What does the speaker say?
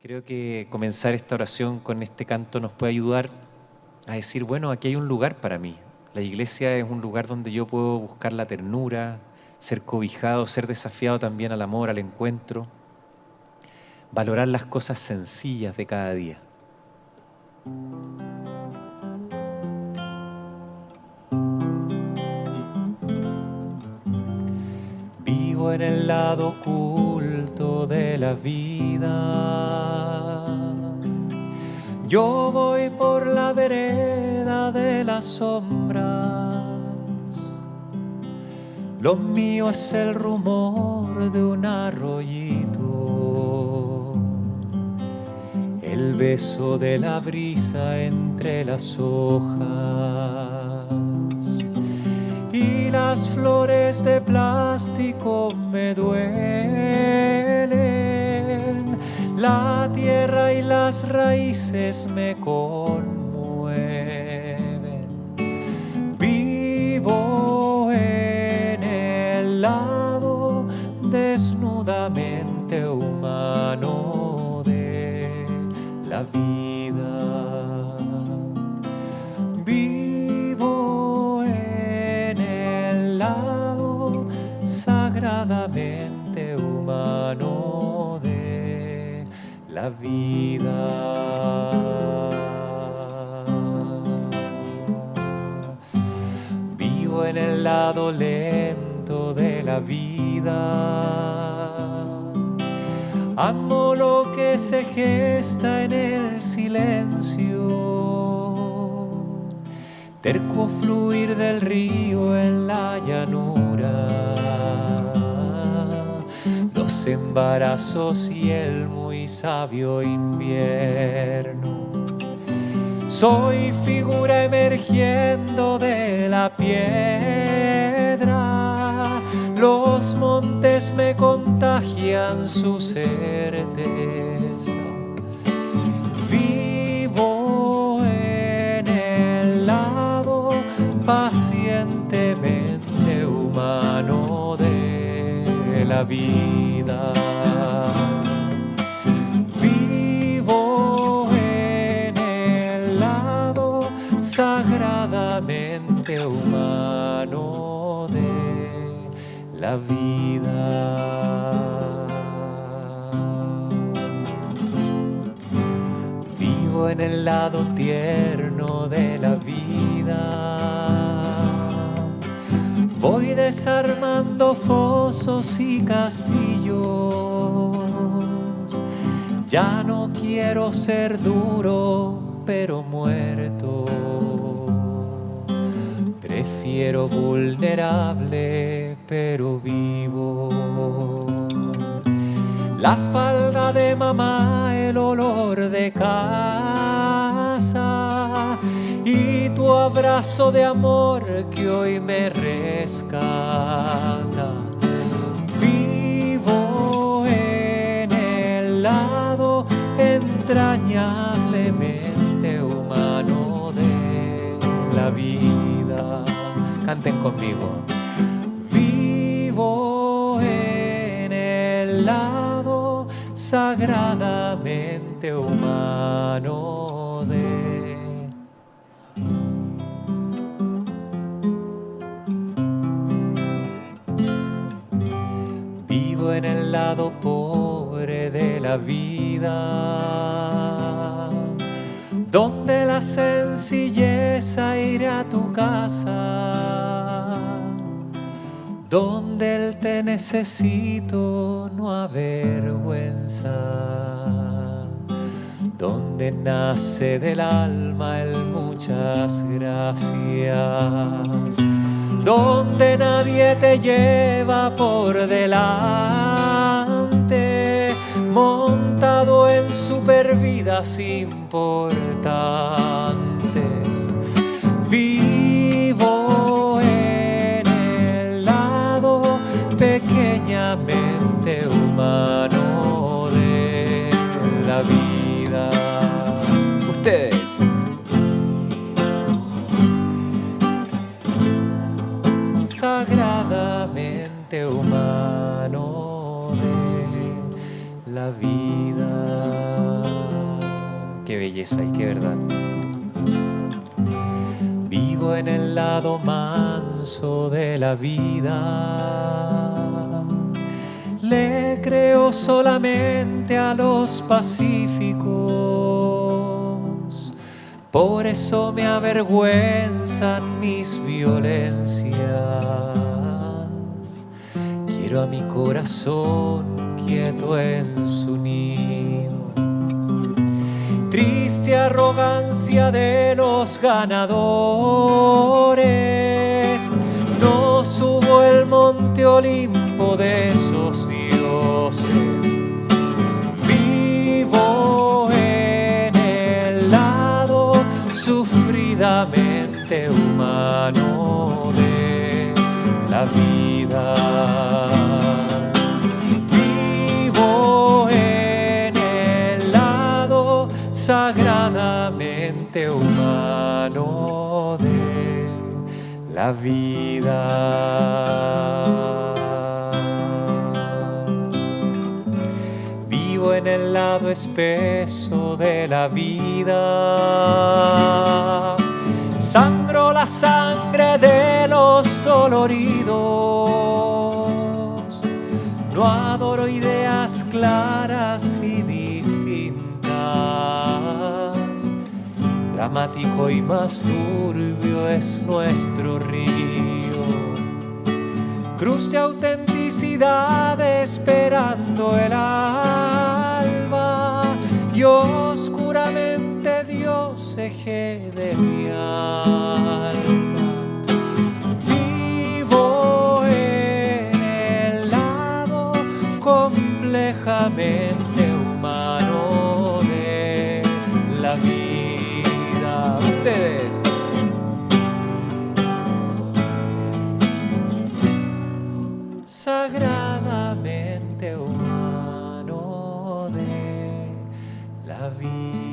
Creo que comenzar esta oración con este canto nos puede ayudar a decir, bueno, aquí hay un lugar para mí. La iglesia es un lugar donde yo puedo buscar la ternura, ser cobijado, ser desafiado también al amor, al encuentro, valorar las cosas sencillas de cada día. Vivo en el lado de la vida. Yo voy por la vereda de las sombras. Lo mío es el rumor de un arroyito. El beso de la brisa entre las hojas y las flores de plástico me duelen. La tierra y las raíces me conmueven. Vivo en el lado desnudamente humano de la vida. sagradamente humano la vida. Vivo en el lado lento de la vida. Amo lo que se gesta en el silencio. Terco fluir del río en la llanura embarazos y el muy sabio invierno. Soy figura emergiendo de la piedra, los montes me contagian su certeza. Vivo en el lado pacientemente humano de la vida. Sagradamente humano de la vida. Vivo en el lado tierno de la vida Voy desarmando fosos y castillos. Ya no quiero ser duro, pero muerto. Prefiero vulnerable, pero vivo. La falda de mamá, el olor de casa y tu abrazo de amor que hoy me rescata. Vivo en el lado entrañablemente vida. Canten conmigo. Vivo en el lado sagradamente humano de en el lado pobre de la vida, donde la sencilleza iré a tu casa, donde el te necesito no avergüenza, donde nace del alma el muchas gracias donde nadie te lleva por delante, montado en supervidas importantes. Vivo en el lado pequeñamente humano de la vida. Ustedes. sagradamente humano de la vida. Belleza y qué verdad. Vivo en el lado manso de la vida. Le creo solamente a los pacíficos. Por eso me avergüenzan mis violencias. Quiero a mi corazón quieto en su nido triste arrogancia de los ganadores. No subo el monte Olimpo de esos dioses. Vivo en el lado sufridamente humano de la vida. Sagradamente humano de la vida. Vivo en el lado espeso de la vida. Sangro la sangre de los doloridos. No adoro ideas claras y dramático y más turbio es nuestro río. Cruz de autenticidad esperando el alba y oscuramente Dios eje de mi alma. Vivo en el lado complejamente ustedes. Sagradamente humano de la vida.